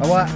Au revoir.